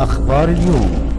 أخبار اليوم.